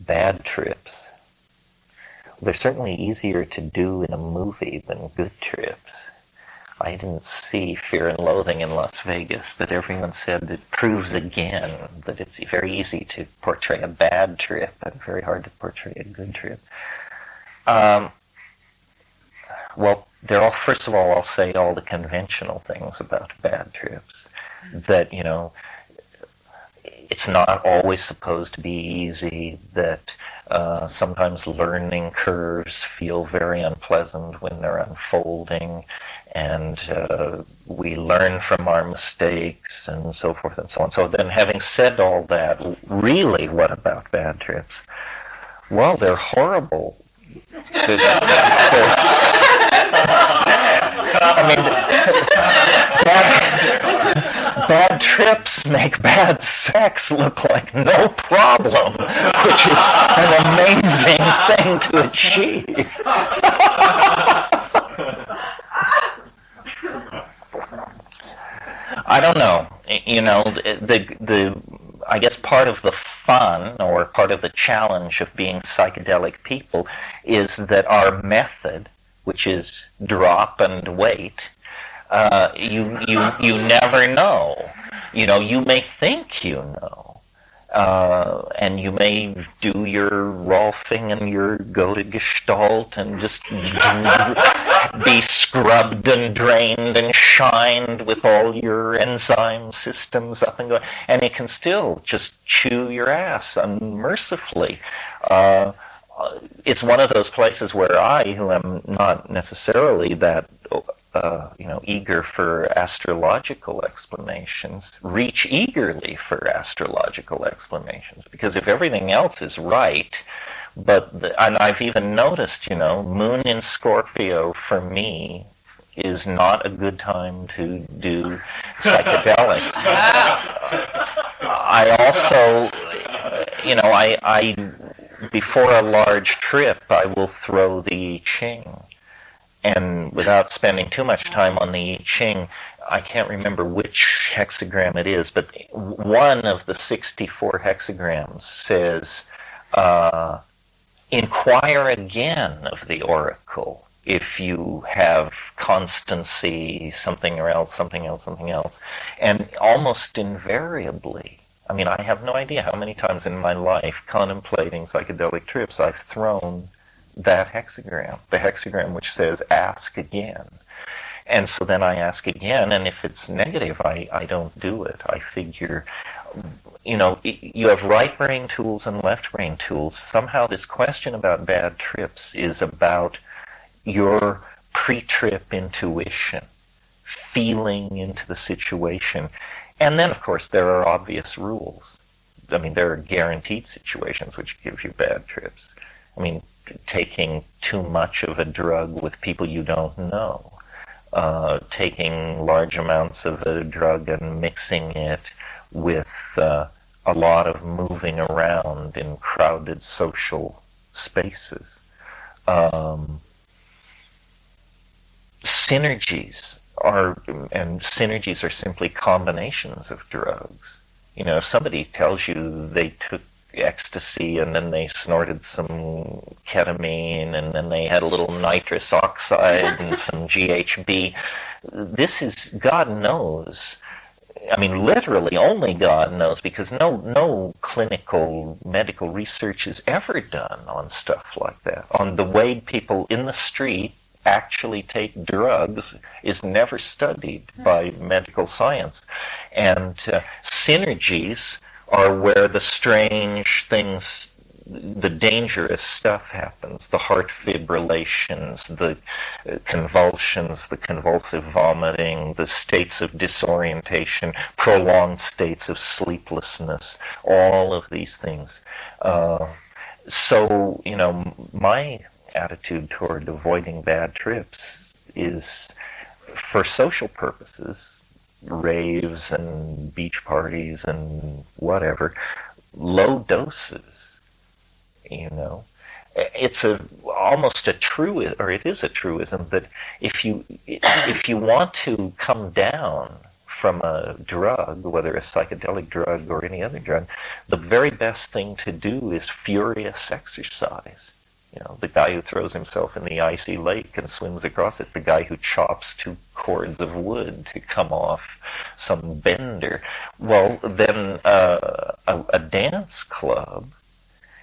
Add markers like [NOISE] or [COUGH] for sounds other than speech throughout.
bad trips. They're certainly easier to do in a movie than good trips. I didn't see Fear and Loathing in Las Vegas, but everyone said it proves again that it's very easy to portray a bad trip and very hard to portray a good trip. Um, well, there are, all, first of all, I'll say all the conventional things about bad trips. That, you know, it's not always supposed to be easy, that uh, sometimes learning curves feel very unpleasant when they're unfolding, and uh, we learn from our mistakes and so forth and so on. So then, having said all that, really, what about bad trips? Well, they're horrible. They're, [LAUGHS] they're, [LAUGHS] I mean, [LAUGHS] bad, bad trips make bad sex look like no problem, which is an amazing thing to achieve. I don't know. You know, the the I guess part of the fun or part of the challenge of being psychedelic people is that our method, which is drop and wait, uh, you you you never know. You know, you may think you know, uh, and you may do your Rolfing and your go to Gestalt and just [LAUGHS] be scrubbed and drained and shined with all your enzyme systems up and going, and it can still just chew your ass unmercifully. Uh, it's one of those places where I, who am not necessarily that uh, you know, eager for astrological explanations, reach eagerly for astrological explanations. Because if everything else is right, but the, and I've even noticed, you know, Moon in Scorpio for me is not a good time to do psychedelics. [LAUGHS] I also, you know, I, I before a large trip, I will throw the Ching and without spending too much time on the I Ching, I can't remember which hexagram it is, but one of the 64 hexagrams says, uh, inquire again of the oracle if you have constancy, something or else, something else, something else. And almost invariably, I mean, I have no idea how many times in my life contemplating psychedelic trips I've thrown that hexagram, the hexagram which says ask again. And so then I ask again, and if it's negative, I, I don't do it. I figure, you know, you have right brain tools and left brain tools. Somehow this question about bad trips is about your pre-trip intuition, feeling into the situation. And then, of course, there are obvious rules. I mean, there are guaranteed situations which give you bad trips. I mean, taking too much of a drug with people you don't know, uh, taking large amounts of a drug and mixing it with uh, a lot of moving around in crowded social spaces. Um, synergies are, and synergies are simply combinations of drugs. You know, if somebody tells you they took ecstasy and then they snorted some ketamine and then they had a little nitrous oxide and some [LAUGHS] GHB. This is, God knows, I mean, literally only God knows because no, no clinical medical research is ever done on stuff like that. On the way people in the street actually take drugs is never studied by medical science. And uh, synergies are where the strange things, the dangerous stuff happens, the heart fibrillations, the uh, convulsions, the convulsive vomiting, the states of disorientation, prolonged states of sleeplessness, all of these things. Uh, so, you know, my attitude toward avoiding bad trips is for social purposes raves and beach parties and whatever, low doses, you know. It's a almost a true or it is a truism that if you if you want to come down from a drug, whether a psychedelic drug or any other drug, the very best thing to do is furious exercise. You know, the guy who throws himself in the icy lake and swims across it, the guy who chops two cords of wood to come off some bender. Well, then uh, a, a dance club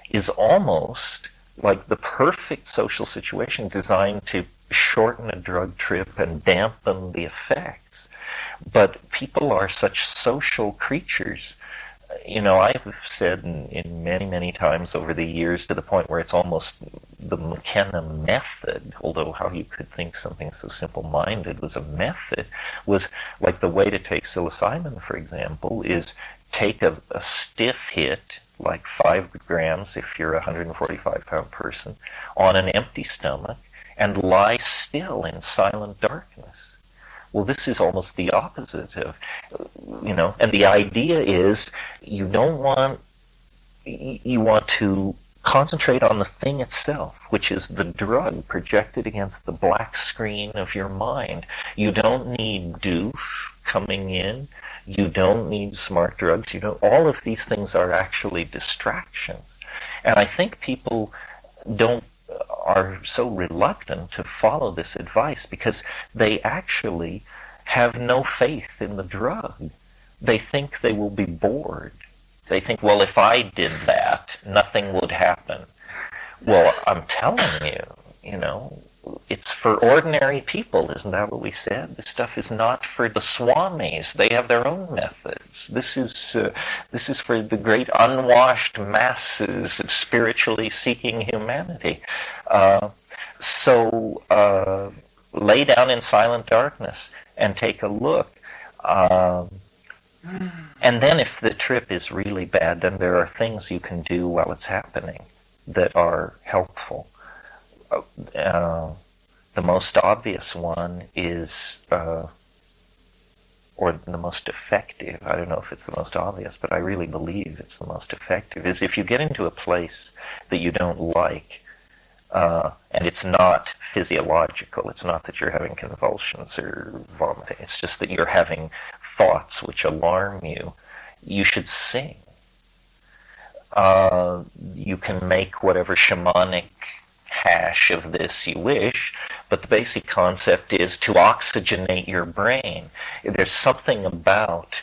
is almost like the perfect social situation designed to shorten a drug trip and dampen the effects. But people are such social creatures. You know, I've said in, in many, many times over the years to the point where it's almost the McKenna method, although how you could think something so simple-minded was a method, was like the way to take psilocybin, for example, is take a, a stiff hit, like five grams if you're a 145 pound person, on an empty stomach, and lie still in silent darkness. Well, this is almost the opposite of, you know, and the idea is you don't want, you want to concentrate on the thing itself, which is the drug projected against the black screen of your mind. You don't need doof coming in. You don't need smart drugs. You know, all of these things are actually distractions. And I think people don't are so reluctant to follow this advice because they actually have no faith in the drug. They think they will be bored. They think, well, if I did that, nothing would happen. Well, I'm telling you, you know, it's for ordinary people, isn't that what we said? This stuff is not for the swamis. They have their own methods. This is uh, this is for the great unwashed masses of spiritually seeking humanity. Uh, so uh, lay down in silent darkness and take a look. Um, and then if the trip is really bad, then there are things you can do while it's happening that are helpful uh, the most obvious one is, uh, or the most effective, I don't know if it's the most obvious, but I really believe it's the most effective, is if you get into a place that you don't like, uh, and it's not physiological, it's not that you're having convulsions or vomiting, it's just that you're having thoughts which alarm you, you should sing. Uh, you can make whatever shamanic hash of this you wish, but the basic concept is to oxygenate your brain. There's something about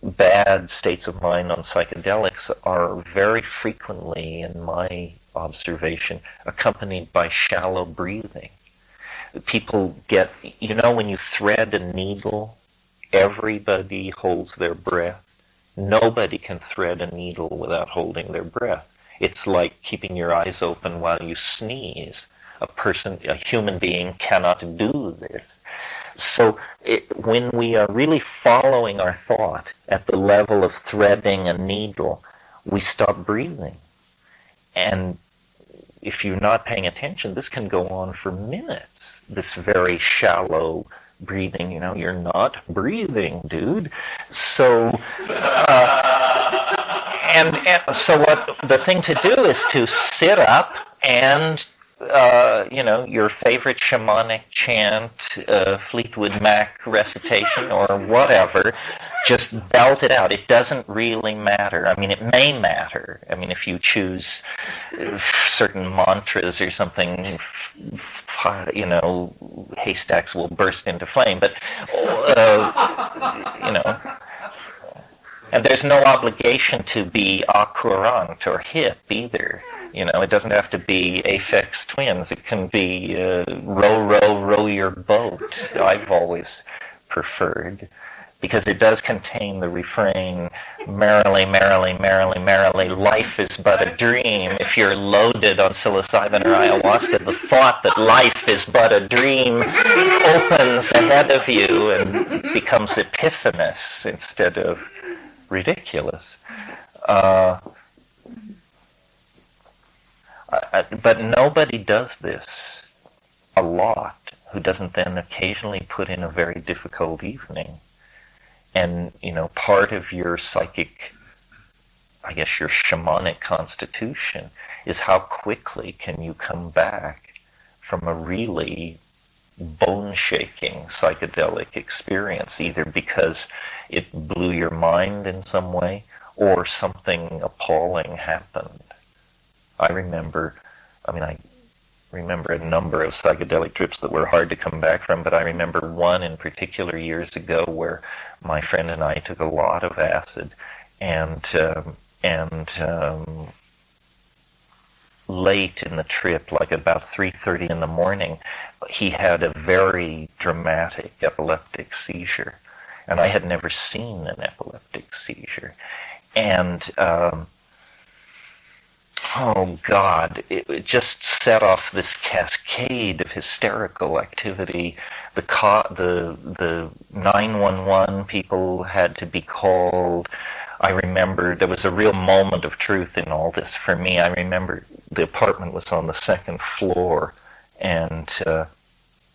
bad states of mind on psychedelics are very frequently, in my observation, accompanied by shallow breathing. People get, you know, when you thread a needle, everybody holds their breath. Nobody can thread a needle without holding their breath. It's like keeping your eyes open while you sneeze. A person, a human being cannot do this. So it, when we are really following our thought at the level of threading a needle, we stop breathing. And if you're not paying attention, this can go on for minutes. This very shallow breathing, you know, you're not breathing, dude. So, uh, and, and so what the thing to do is to sit up and uh, you know, your favorite shamanic chant, uh, Fleetwood Mac recitation, or whatever, just belt it out. It doesn't really matter. I mean, it may matter. I mean, if you choose certain mantras or something, you know, haystacks will burst into flame. But, uh, and there's no obligation to be accurant or hip either. You know, it doesn't have to be Aphex Twins. It can be uh, row, row, row your boat. I've always preferred because it does contain the refrain, merrily, merrily, merrily, merrily, life is but a dream. If you're loaded on psilocybin or ayahuasca, the thought that life is but a dream opens ahead of you and becomes epiphanous instead of ridiculous. Uh, but nobody does this a lot who doesn't then occasionally put in a very difficult evening. And, you know, part of your psychic, I guess your shamanic constitution is how quickly can you come back from a really bone-shaking psychedelic experience, either because it blew your mind in some way or something appalling happened. I remember, I mean, I remember a number of psychedelic trips that were hard to come back from, but I remember one in particular years ago where my friend and I took a lot of acid, and um, and um, late in the trip, like about 3:30 in the morning, he had a very dramatic epileptic seizure, and I had never seen an epileptic seizure, and um, oh God, it, it, just set off this cascade of hysterical activity. The co- the the 911 people had to be called. I remember there was a real moment of truth in all this for me. I remember the apartment was on the second floor, and uh,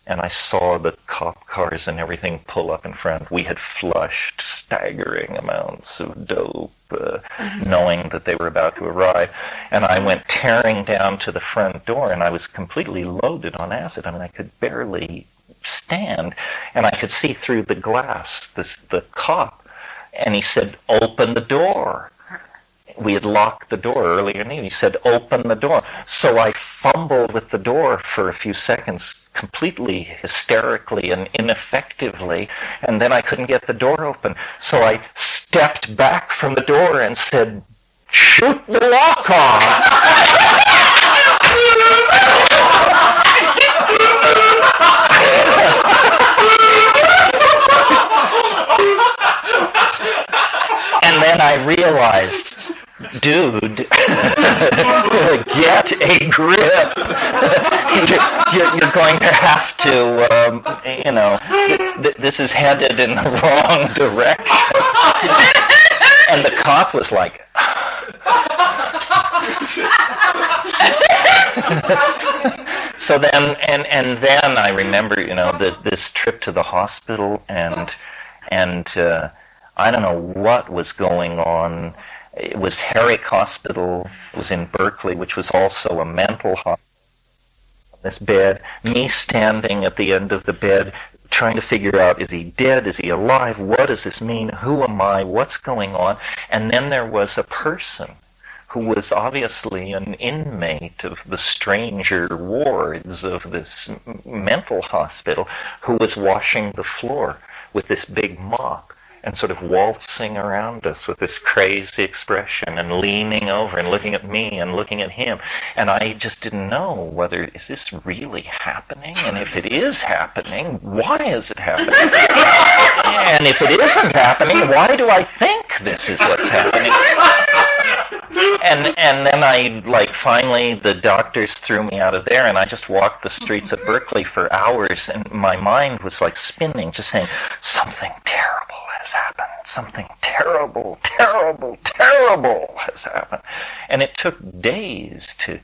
and I saw the cop cars and everything pull up in front. We had flushed staggering amounts of dope, uh, mm-hmm. knowing that they were about to arrive. And I went tearing down to the front door, and I was completely loaded on acid. I mean, I could barely stand, and I could see through the glass this, the cop. And he said, "Open the door." We had locked the door earlier evening. He said, open the door. So I fumbled with the door for a few seconds, completely hysterically and ineffectively, and then I couldn't get the door open. So I stepped back from the door and said, shoot the lock off. [LAUGHS] and then I realized dude, [LAUGHS] get a grip. [LAUGHS] you're, going to have to, um, you know, th- this is headed in the [LAUGHS] wrong direction. and the cop was like, so then, and and then I remember, you know, this, this trip to the hospital, and and uh, I don't know what was going on it was Herrick Hospital. It was in Berkeley, which was also a mental hospital. This bed, me standing at the end of the bed, trying to figure out is he dead? Is he alive? What does this mean? Who am I? What's going on? And then there was a person who was obviously an inmate of the stranger wards of this mental hospital who was washing the floor with this big mop and sort of waltzing around us with this crazy expression and leaning over and looking at me and looking at him. And I just didn't know whether, is this really happening? And if it is happening, why is it happening? [LAUGHS] and if it isn't happening, why do I think this is what's happening? and and then I like finally the doctors threw me out of there and I just walked the streets of Berkeley for hours and my mind was like spinning, just saying something terrible has happened. Something terrible, terrible, terrible has happened. And it took days to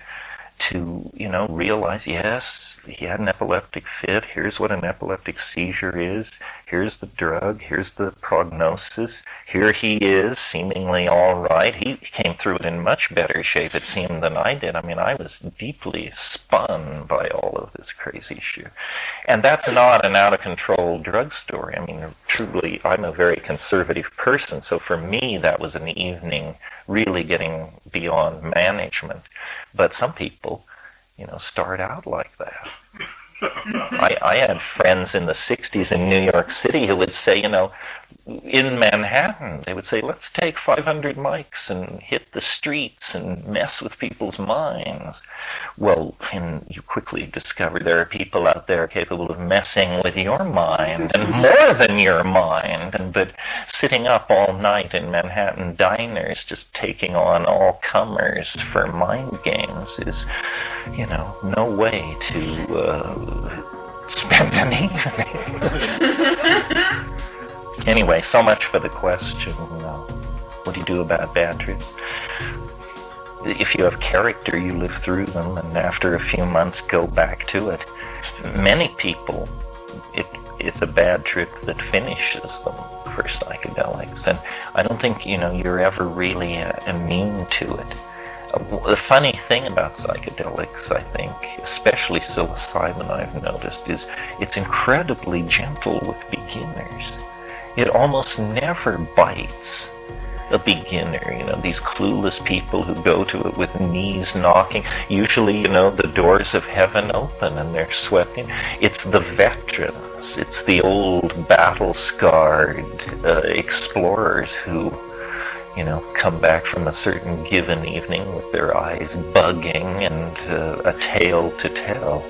to, you know, realize, yes, he had an epileptic fit. Here's what an epileptic seizure is. Here's the drug. Here's the prognosis. Here he is, seemingly all right. He came through it in much better shape, it seemed, than I did. I mean, I was deeply spun by all of this crazy shit. And that's not an out of control drug story. I mean, truly, I'm a very conservative person, so for me, that was an evening really getting beyond management. But some people, you know, start out like that. [LAUGHS] I, I had friends in the 60s in New York City who would say, you know, in Manhattan, they would say, let's take 500 mics and hit the streets and mess with people's minds. Well, and you quickly discover there are people out there capable of messing with your mind and more than your mind. And but sitting up all night in Manhattan diners, just taking on all comers for mind games is, you know, no way to uh, spend an evening. [LAUGHS] Anyway, so much for the question. Uh, what do you do about bad trips? If you have character, you live through them, and after a few months, go back to it. Many people, it, it's a bad trip that finishes them for psychedelics, and I don't think you know you're ever really uh, immune to it. Uh, the funny thing about psychedelics, I think, especially psilocybin, I've noticed, is it's incredibly gentle with beginners. It almost never bites a beginner, you know, these clueless people who go to it with knees knocking. Usually, you know, the doors of heaven open and they're sweating. It's the veterans, it's the old battle scarred uh, explorers who you know, come back from a certain given evening with their eyes bugging and uh, a tale to tell.